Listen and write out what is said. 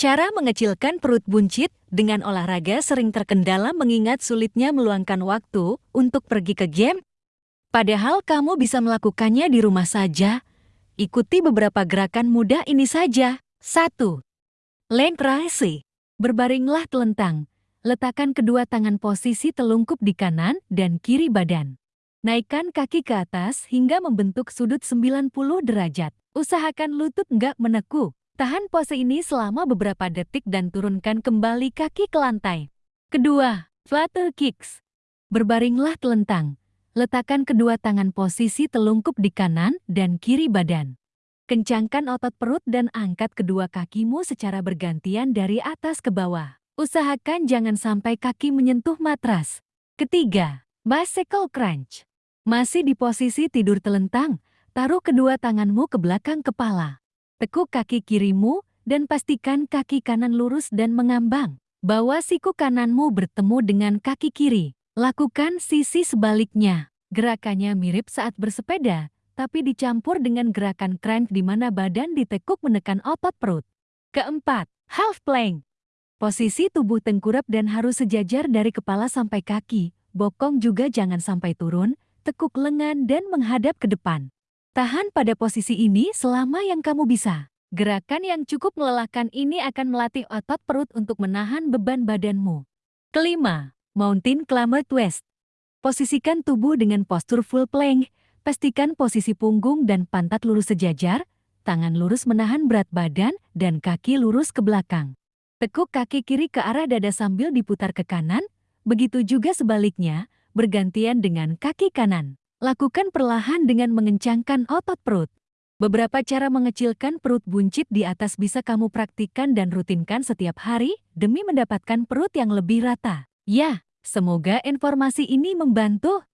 Cara mengecilkan perut buncit dengan olahraga sering terkendala mengingat sulitnya meluangkan waktu untuk pergi ke game. Padahal kamu bisa melakukannya di rumah saja. Ikuti beberapa gerakan mudah ini saja. 1. Leg raise. Berbaringlah telentang. Letakkan kedua tangan posisi telungkup di kanan dan kiri badan. Naikkan kaki ke atas hingga membentuk sudut 90 derajat. Usahakan lutut nggak menekuk. Tahan pose ini selama beberapa detik dan turunkan kembali kaki ke lantai. Kedua, flutter kicks. Berbaringlah telentang. Letakkan kedua tangan posisi telungkup di kanan dan kiri badan. Kencangkan otot perut dan angkat kedua kakimu secara bergantian dari atas ke bawah. Usahakan jangan sampai kaki menyentuh matras. Ketiga, bicycle crunch. Masih di posisi tidur telentang, taruh kedua tanganmu ke belakang kepala. Tekuk kaki kirimu dan pastikan kaki kanan lurus dan mengambang. Bawa siku kananmu bertemu dengan kaki kiri. Lakukan sisi sebaliknya. Gerakannya mirip saat bersepeda, tapi dicampur dengan gerakan crank di mana badan ditekuk menekan otot perut. Keempat, half plank. Posisi tubuh tengkurap dan harus sejajar dari kepala sampai kaki. Bokong juga jangan sampai turun, tekuk lengan dan menghadap ke depan. Tahan pada posisi ini selama yang kamu bisa. Gerakan yang cukup melelahkan ini akan melatih otot perut untuk menahan beban badanmu. Kelima, Mountain Climber Twist. Posisikan tubuh dengan postur full plank. Pastikan posisi punggung dan pantat lurus sejajar, tangan lurus menahan berat badan, dan kaki lurus ke belakang. Tekuk kaki kiri ke arah dada sambil diputar ke kanan, begitu juga sebaliknya, bergantian dengan kaki kanan. Lakukan perlahan dengan mengencangkan otot perut. Beberapa cara mengecilkan perut buncit di atas bisa kamu praktikkan dan rutinkan setiap hari demi mendapatkan perut yang lebih rata. Ya, semoga informasi ini membantu.